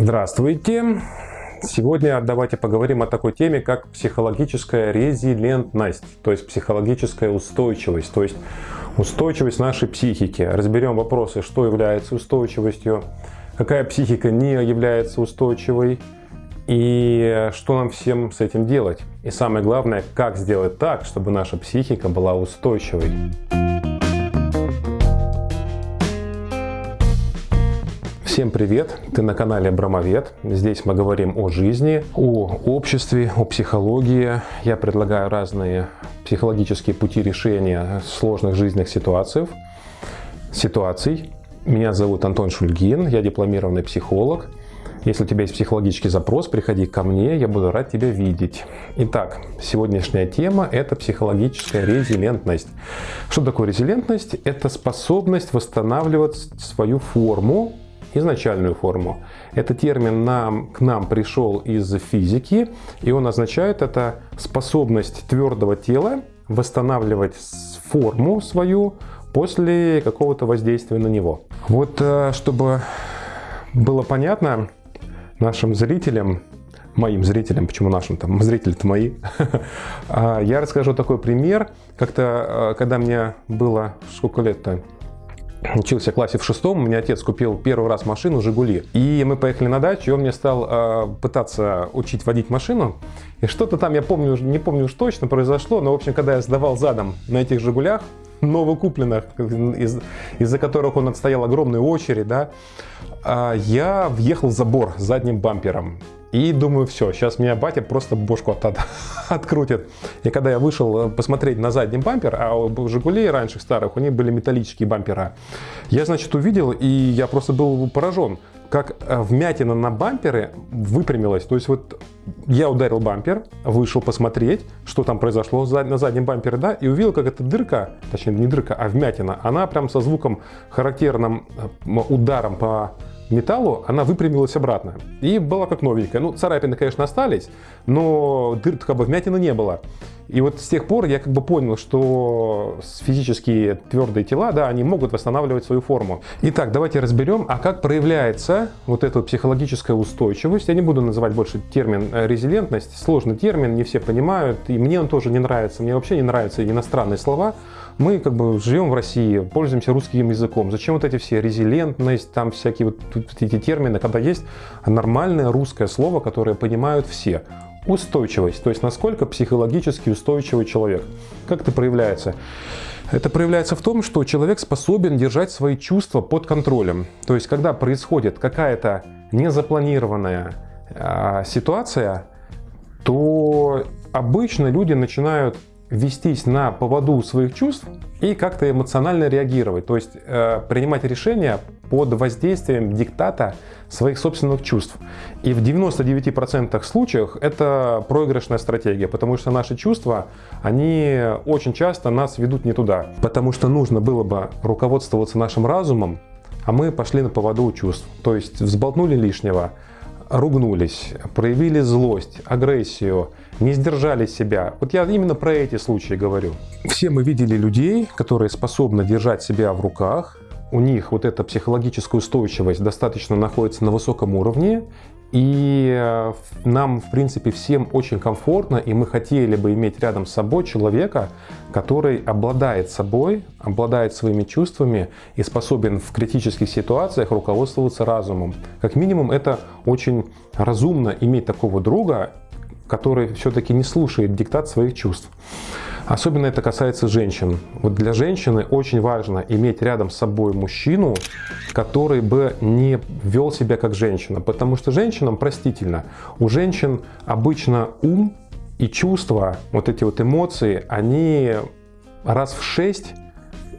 Здравствуйте! Сегодня давайте поговорим о такой теме, как психологическая резилентность, то есть психологическая устойчивость, то есть устойчивость нашей психики. Разберем вопросы, что является устойчивостью, какая психика не является устойчивой и что нам всем с этим делать. И самое главное, как сделать так, чтобы наша психика была устойчивой. Всем привет! Ты на канале Абрамовед. Здесь мы говорим о жизни, о обществе, о психологии. Я предлагаю разные психологические пути решения сложных жизненных ситуаций. ситуаций. Меня зовут Антон Шульгин, я дипломированный психолог. Если у тебя есть психологический запрос, приходи ко мне, я буду рад тебя видеть. Итак, сегодняшняя тема – это психологическая резилентность. Что такое резилентность? Это способность восстанавливать свою форму изначальную форму. Этот термин нам, к нам пришел из физики, и он означает это способность твердого тела восстанавливать форму свою после какого-то воздействия на него. Вот э, чтобы было понятно нашим зрителям, моим зрителям, почему нашим, там, зрители-то мои, а, я расскажу такой пример. Как-то, э, когда мне было, сколько лет-то, учился в классе в шестом, меня отец купил первый раз машину «Жигули». И мы поехали на дачу, и он мне стал э, пытаться учить водить машину. И что-то там, я помню, не помню уж точно, произошло, но, в общем, когда я сдавал задом на этих «Жигулях», новокупленных, из, из-за которых он отстоял огромную очередь, да, э, я въехал в забор задним бампером. И думаю, все, сейчас меня батя просто бошку от, от, открутит. И когда я вышел э, посмотреть на задний бампер, а у «Жигулей» раньше старых, у них были металлические бампера, я, значит, увидел, и я просто был поражен, как э, вмятина на бампере выпрямилась. То есть вот я ударил бампер, вышел посмотреть, что там произошло на заднем бампере, да, и увидел, как эта дырка, точнее не дырка, а вмятина, она прям со звуком характерным э, ударом по металлу, она выпрямилась обратно. И была как новенькая. Ну, царапины, конечно, остались, но дыр, как бы вмятины не было. И вот с тех пор я как бы понял, что физические твердые тела, да, они могут восстанавливать свою форму. Итак, давайте разберем, а как проявляется вот эта психологическая устойчивость. Я не буду называть больше термин э, резилентность, сложный термин, не все понимают, и мне он тоже не нравится, мне вообще не нравятся иностранные слова. Мы как бы живем в России, пользуемся русским языком. Зачем вот эти все резилентность, там всякие вот эти термины, когда есть нормальное русское слово, которое понимают все. Устойчивость, то есть насколько психологически устойчивый человек. Как это проявляется? Это проявляется в том, что человек способен держать свои чувства под контролем. То есть, когда происходит какая-то незапланированная э, ситуация, то обычно люди начинают вестись на поводу своих чувств и как-то эмоционально реагировать, то есть э, принимать решения под воздействием диктата своих собственных чувств. И в 99% случаев это проигрышная стратегия, потому что наши чувства, они очень часто нас ведут не туда. Потому что нужно было бы руководствоваться нашим разумом, а мы пошли на поводу у чувств. То есть взболтнули лишнего, ругнулись, проявили злость, агрессию, не сдержали себя. Вот я именно про эти случаи говорю. Все мы видели людей, которые способны держать себя в руках, у них вот эта психологическая устойчивость достаточно находится на высоком уровне, и э, нам, в принципе, всем очень комфортно, и мы хотели бы иметь рядом с собой человека, который обладает собой, обладает своими чувствами и способен в критических ситуациях руководствоваться разумом. Как минимум, это очень разумно иметь такого друга, который все-таки не слушает диктат своих чувств. Особенно это касается женщин. Вот для женщины очень важно иметь рядом с собой мужчину, который бы не вел себя как женщина. Потому что женщинам простительно. У женщин обычно ум и чувства, вот эти вот эмоции, они раз в шесть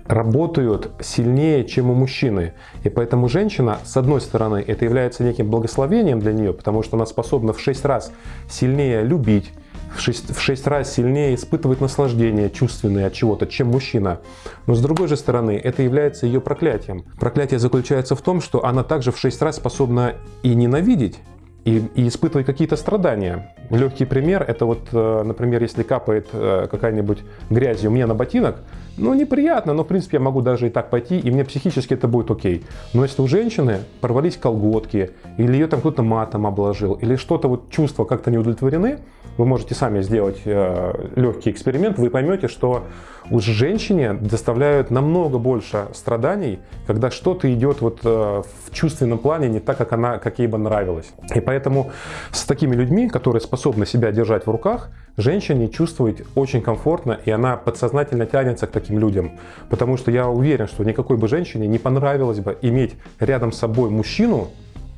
работают сильнее, чем у мужчины. И поэтому женщина, с одной стороны, это является неким благословением для нее, потому что она способна в шесть раз сильнее любить, в 6, в 6 раз сильнее испытывать наслаждение чувственное от чего-то, чем мужчина. Но с другой же стороны, это является ее проклятием. Проклятие заключается в том, что она также в 6 раз способна и ненавидеть, и, и испытывать какие-то страдания. Легкий пример, это вот, э, например, если капает э, какая-нибудь грязь у меня на ботинок, ну, неприятно, но, в принципе, я могу даже и так пойти, и мне психически это будет окей. Но если у женщины порвались колготки, или ее там кто-то матом обложил, или что-то, вот чувства как-то не удовлетворены, вы можете сами сделать э, легкий эксперимент, вы поймете, что у женщине доставляют намного больше страданий, когда что-то идет вот э, в чувственном плане не так, как, она, как ей бы нравилось. И поэтому с такими людьми, которые способны себя держать в руках, женщине чувствует очень комфортно, и она подсознательно тянется к таким людям. Потому что я уверен, что никакой бы женщине не понравилось бы иметь рядом с собой мужчину,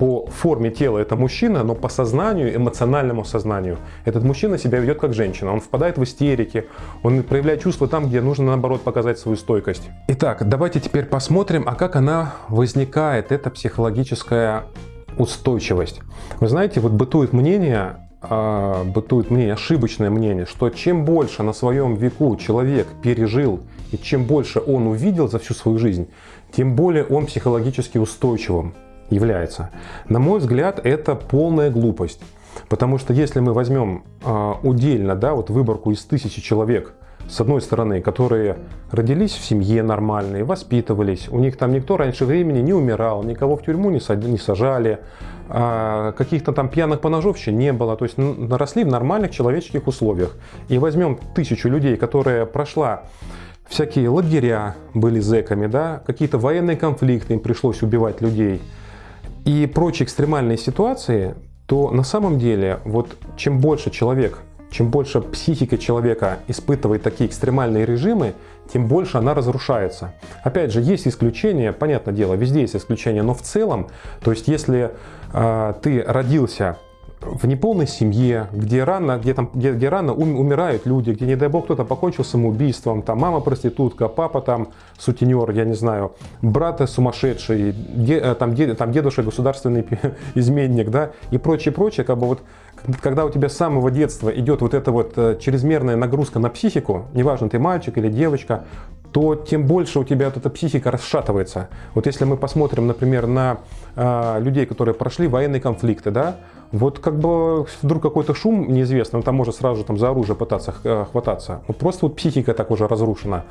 по форме тела это мужчина, но по сознанию, эмоциональному сознанию этот мужчина себя ведет как женщина. Он впадает в истерики, он проявляет чувства там, где нужно наоборот показать свою стойкость. Итак, давайте теперь посмотрим, а как она возникает, эта психологическая устойчивость. Вы знаете, вот бытует мнение, а, бытует мнение, ошибочное мнение, что чем больше на своем веку человек пережил и чем больше он увидел за всю свою жизнь, тем более он психологически устойчивым является. На мой взгляд, это полная глупость. Потому что если мы возьмем э, удельно да, вот выборку из тысячи человек, с одной стороны, которые родились в семье нормальной, воспитывались, у них там никто раньше времени не умирал, никого в тюрьму не, сад, не сажали, а каких-то там пьяных поножовщин не было, то есть наросли в нормальных человеческих условиях. И возьмем тысячу людей, которые прошла всякие лагеря, были зэками, да, какие-то военные конфликты, им пришлось убивать людей – и прочие экстремальные ситуации, то на самом деле вот чем больше человек, чем больше психика человека испытывает такие экстремальные режимы, тем больше она разрушается. Опять же, есть исключения, понятное дело, везде есть исключения, но в целом, то есть если э, ты родился в неполной семье, где рано, где там, где, где рано умирают люди, где, не дай бог, кто-то покончил самоубийством, там мама проститутка, папа там сутенер, я не знаю, брат сумасшедший, де, э, там, де, там дедушка государственный изменник, да, и прочее, прочее, как бы вот, когда у тебя с самого детства идет вот эта вот э, чрезмерная нагрузка на психику, неважно, ты мальчик или девочка, то тем больше у тебя вот эта психика расшатывается. Вот если мы посмотрим, например, на э, людей, которые прошли военные конфликты, да, вот как бы вдруг какой-то шум неизвестный, он там может сразу же там за оружие пытаться э, хвататься. Вот просто вот психика так уже разрушена.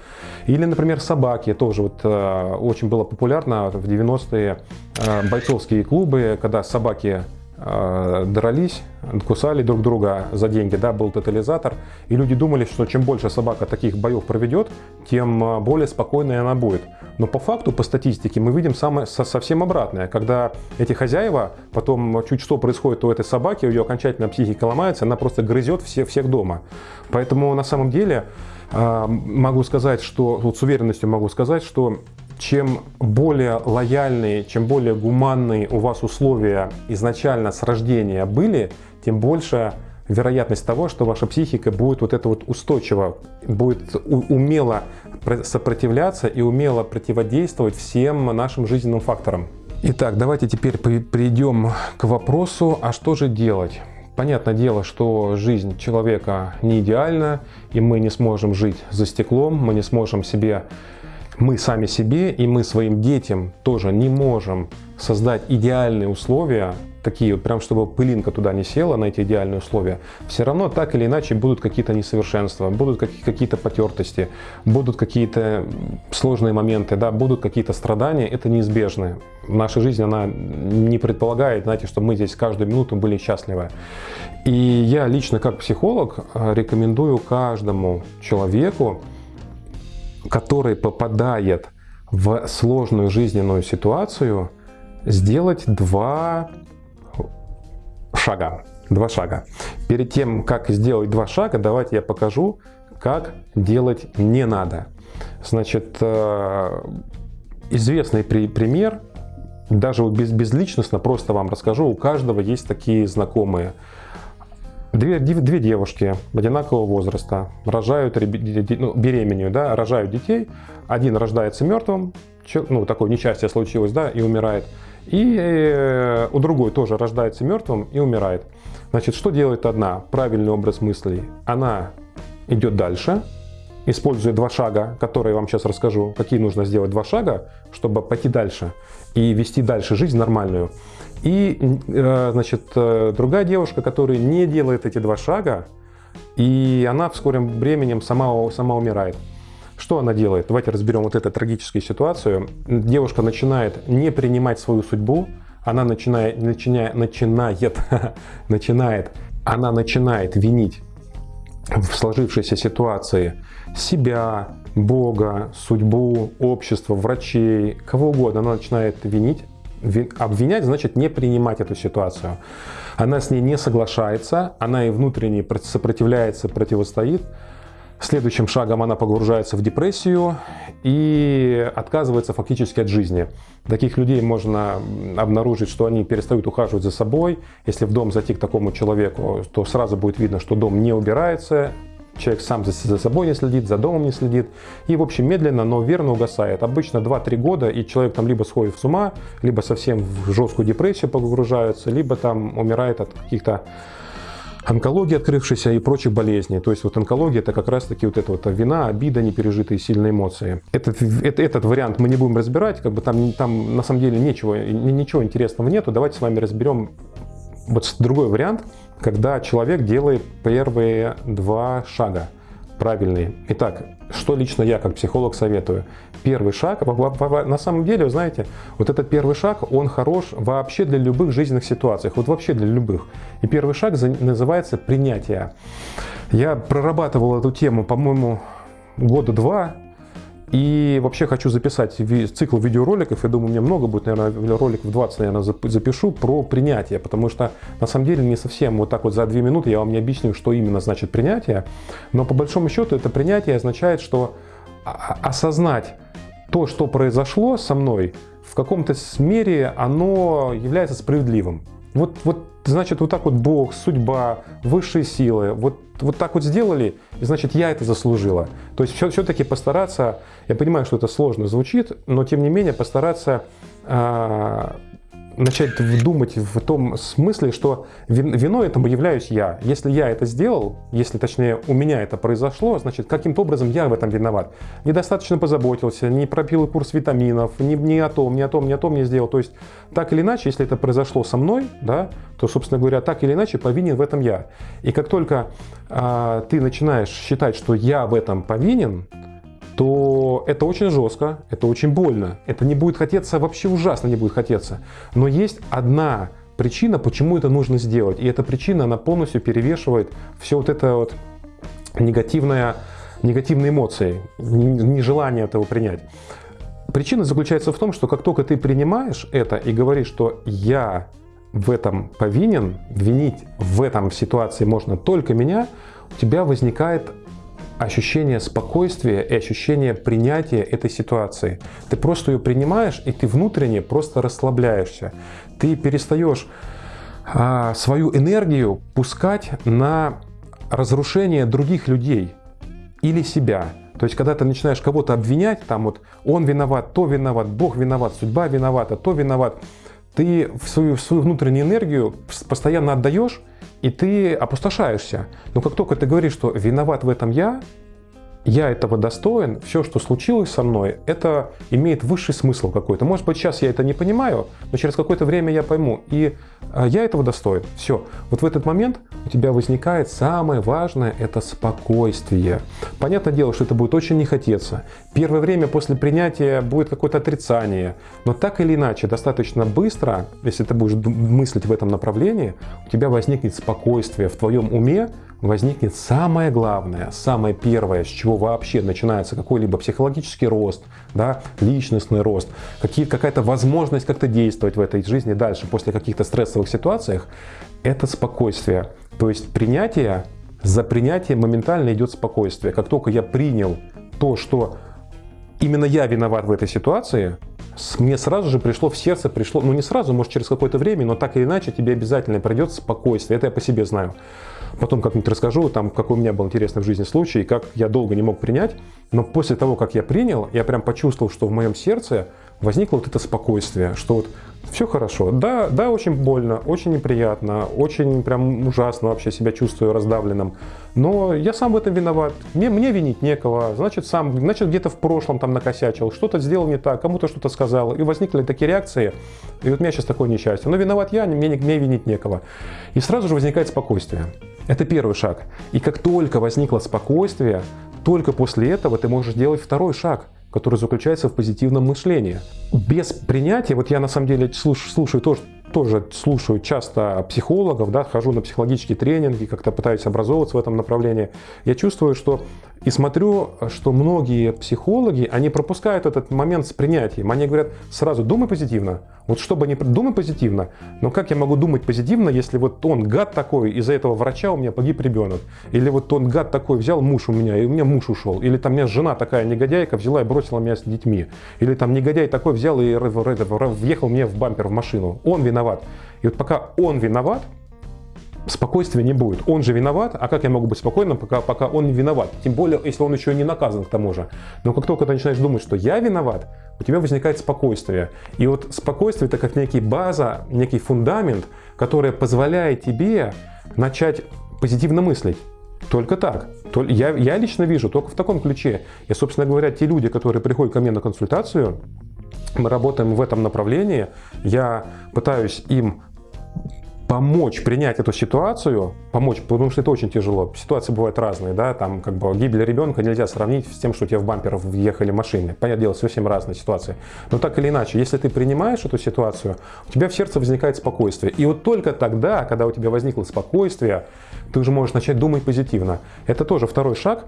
Или, например, собаки тоже вот э, очень было популярно в 90-е э, бойцовские клубы, когда собаки дрались, кусали друг друга за деньги, да, был тотализатор, и люди думали, что чем больше собака таких боев проведет, тем э, более спокойной она будет. Но по факту, по статистике, мы видим самое, совсем обратное, когда эти хозяева, потом чуть что происходит у этой собаки, у ее окончательно психика ломается, она просто грызет все, всех дома. Поэтому на самом деле э, могу сказать, что, вот с уверенностью могу сказать, что чем более лояльные, чем более гуманные у вас условия изначально с рождения были, тем больше вероятность того, что ваша психика будет вот это вот устойчиво, будет умело сопротивляться и умело противодействовать всем нашим жизненным факторам. Итак, давайте теперь перейдем к вопросу, а что же делать? Понятное дело, что жизнь человека не идеальна, и мы не сможем жить за стеклом, мы не сможем себе мы сами себе и мы своим детям тоже не можем создать идеальные условия, такие вот, прям чтобы пылинка туда не села на эти идеальные условия, все равно так или иначе будут какие-то несовершенства, будут какие-то потертости, будут какие-то сложные моменты, да, будут какие-то страдания, это неизбежно. Наша жизнь, она не предполагает, знаете, что мы здесь каждую минуту были счастливы. И я лично как психолог э, рекомендую каждому человеку который попадает в сложную жизненную ситуацию, сделать два шага. Два шага. Перед тем, как сделать два шага, давайте я покажу, как делать не надо. Значит, э, известный пример, даже без, безличностно просто вам расскажу, у каждого есть такие знакомые. Две, две девушки одинакового возраста рожают, ну, беременеют, да, рожают детей. Один рождается мертвым, ну, такое несчастье случилось, да, и умирает. И э, у другой тоже рождается мертвым и умирает. Значит, что делает одна? Правильный образ мыслей. Она идет дальше, используя два шага, которые я вам сейчас расскажу, какие нужно сделать два шага, чтобы пойти дальше и вести дальше жизнь нормальную. И, э, значит, э, другая девушка, которая не делает эти два шага, и она в скором временем сама, сама умирает. Что она делает? Давайте разберем вот эту трагическую ситуацию. Девушка начинает не принимать свою судьбу, она начинает, начинает, начинает, начинает, она начинает винить в сложившейся ситуации себя, Бога, судьбу, общество, врачей, кого угодно. Она начинает винить. Обвинять значит не принимать эту ситуацию. Она с ней не соглашается, она и внутренне сопротивляется, противостоит. Следующим шагом она погружается в депрессию и отказывается фактически от жизни. Таких людей можно обнаружить, что они перестают ухаживать за собой. Если в дом зайти к такому человеку, то сразу будет видно, что дом не убирается, человек сам за, собой не следит, за домом не следит. И, в общем, медленно, но верно угасает. Обычно 2-3 года, и человек там либо сходит с ума, либо совсем в жесткую депрессию погружается, либо там умирает от каких-то онкологии открывшейся и прочих болезней. То есть вот онкология это как раз таки вот эта вот вина, обида, непережитые сильные эмоции. Этот, этот, этот вариант мы не будем разбирать, как бы там, там на самом деле ничего, ничего интересного нету. Давайте с вами разберем вот другой вариант, когда человек делает первые два шага правильные. Итак, что лично я как психолог советую? Первый шаг, на самом деле, вы знаете, вот этот первый шаг, он хорош вообще для любых жизненных ситуаций, вот вообще для любых. И первый шаг называется принятие. Я прорабатывал эту тему, по-моему, года два, и вообще хочу записать цикл видеороликов, я думаю, меня много будет, наверное, роликов 20, наверное, запишу про принятие, потому что на самом деле не совсем вот так вот за две минуты я вам не объясню, что именно значит принятие, но по большому счету это принятие означает, что осознать то, что произошло со мной, в каком-то мере оно является справедливым. Вот, вот значит, вот так вот Бог, судьба, высшие силы, вот, вот так вот сделали, и значит, я это заслужила. То есть все-таки постараться, я понимаю, что это сложно звучит, но тем не менее постараться а, начать думать в том смысле, что виной этому являюсь я. Если я это сделал, если точнее у меня это произошло, значит каким-то образом я в этом виноват. Недостаточно позаботился, не пропил курс витаминов, не, не о том, не о том, не о том не сделал. То есть так или иначе, если это произошло со мной, да, то, собственно говоря, так или иначе повинен в этом я. И как только а, ты начинаешь считать, что я в этом повинен, то это очень жестко, это очень больно. Это не будет хотеться, вообще ужасно не будет хотеться. Но есть одна причина, почему это нужно сделать. И эта причина, она полностью перевешивает все вот это вот негативное, негативные эмоции, нежелание этого принять. Причина заключается в том, что как только ты принимаешь это и говоришь, что я в этом повинен, винить в этом ситуации можно только меня, у тебя возникает ощущение спокойствия и ощущение принятия этой ситуации. Ты просто ее принимаешь, и ты внутренне просто расслабляешься. Ты перестаешь а, свою энергию пускать на разрушение других людей или себя. То есть, когда ты начинаешь кого-то обвинять, там вот он виноват, то виноват, Бог виноват, судьба виновата, то виноват, ты в свою, в свою внутреннюю энергию постоянно отдаешь, и ты опустошаешься. Но как только ты говоришь, что виноват в этом я, я этого достоин, все, что случилось со мной, это имеет высший смысл какой-то. Может быть, сейчас я это не понимаю, но через какое-то время я пойму. И а, я этого достоин. Все. Вот в этот момент у тебя возникает самое важное – это спокойствие. Понятное дело, что это будет очень не хотеться. Первое время после принятия будет какое-то отрицание. Но так или иначе, достаточно быстро, если ты будешь мыслить в этом направлении, у тебя возникнет спокойствие в твоем уме, возникнет самое главное, самое первое, с чего вообще начинается какой-либо психологический рост, да, личностный рост, какая-то возможность как-то действовать в этой жизни дальше после каких-то стрессовых ситуациях, это спокойствие. То есть принятие, за принятие моментально идет спокойствие. Как только я принял то, что именно я виноват в этой ситуации, мне сразу же пришло в сердце, пришло, ну не сразу, может через какое-то время, но так или иначе тебе обязательно придет спокойствие. Это я по себе знаю. Потом как-нибудь расскажу, там, какой у меня был интересный в жизни случай, как я долго не мог принять. Но после того, как я принял, я прям почувствовал, что в моем сердце возникло вот это спокойствие, что вот все хорошо. Да, да, очень больно, очень неприятно, очень прям ужасно вообще себя чувствую раздавленным. Но я сам в этом виноват. Мне, мне винить некого. Значит, сам, значит, где-то в прошлом там накосячил, что-то сделал не так, кому-то что-то сказал. И возникли такие реакции. И вот у меня сейчас такое несчастье. Но виноват я, мне, мне винить некого. И сразу же возникает спокойствие. Это первый шаг. И как только возникло спокойствие, только после этого ты можешь делать второй шаг – который заключается в позитивном мышлении. Без принятия, вот я на самом деле слушаю, слушаю тоже, тоже слушаю часто психологов, да, хожу на психологические тренинги, как-то пытаюсь образовываться в этом направлении, я чувствую, что и смотрю, что многие психологи, они пропускают этот момент с принятием. Они говорят сразу, думай позитивно. Вот чтобы не думай позитивно. Но как я могу думать позитивно, если вот он гад такой, из-за этого врача у меня погиб ребенок. Или вот он гад такой, взял муж у меня, и у меня муж ушел. Или там у меня жена такая негодяйка взяла и бросила меня с детьми. Или там негодяй такой взял и въехал мне в бампер в машину. Он виноват. И вот пока он виноват, спокойствия не будет. Он же виноват, а как я могу быть спокойным, пока, пока он не виноват? Тем более, если он еще не наказан к тому же. Но как только ты начинаешь думать, что я виноват, у тебя возникает спокойствие. И вот спокойствие это как некий база, некий фундамент, который позволяет тебе начать позитивно мыслить. Только так. Я, я лично вижу только в таком ключе. И, собственно говоря, те люди, которые приходят ко мне на консультацию, мы работаем в этом направлении, я пытаюсь им помочь принять эту ситуацию, помочь, потому что это очень тяжело. Ситуации бывают разные, да, там как бы гибель ребенка нельзя сравнить с тем, что у тебя в бампер въехали машины. Понятное дело, совсем разные ситуации. Но так или иначе, если ты принимаешь эту ситуацию, у тебя в сердце возникает спокойствие. И вот только тогда, когда у тебя возникло спокойствие, ты уже можешь начать думать позитивно. Это тоже второй шаг.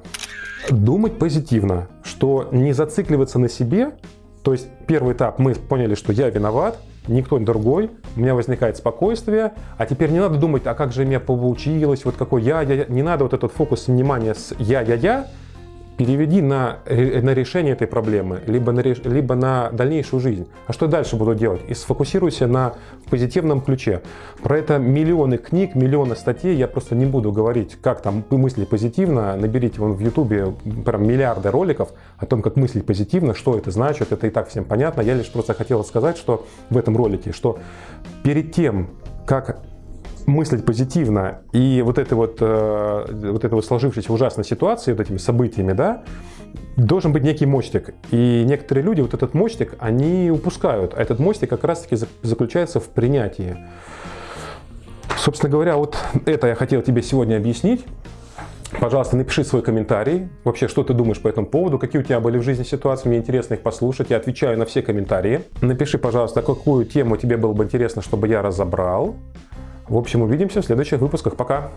Думать позитивно, что не зацикливаться на себе, то есть первый этап, мы поняли, что я виноват, никто другой, у меня возникает спокойствие, а теперь не надо думать, а как же мне получилось, вот какой я, я, я. не надо вот этот фокус внимания с я, я, я, переведи на, на решение этой проблемы, либо на, либо на дальнейшую жизнь. А что дальше буду делать? И сфокусируйся на позитивном ключе. Про это миллионы книг, миллионы статей. Я просто не буду говорить, как там мысли позитивно. Наберите вон в ютубе прям миллиарды роликов о том, как мыслить позитивно, что это значит. Это и так всем понятно. Я лишь просто хотел сказать, что в этом ролике, что перед тем, как мыслить позитивно и вот этой вот, э, вот этой вот сложившейся ужасной ситуации, вот этими событиями, да, должен быть некий мостик. И некоторые люди вот этот мостик, они упускают. А этот мостик как раз-таки заключается в принятии. Собственно говоря, вот это я хотел тебе сегодня объяснить. Пожалуйста, напиши свой комментарий. Вообще, что ты думаешь по этому поводу? Какие у тебя были в жизни ситуации? Мне интересно их послушать. Я отвечаю на все комментарии. Напиши, пожалуйста, какую тему тебе было бы интересно, чтобы я разобрал. В общем, увидимся в следующих выпусках. Пока!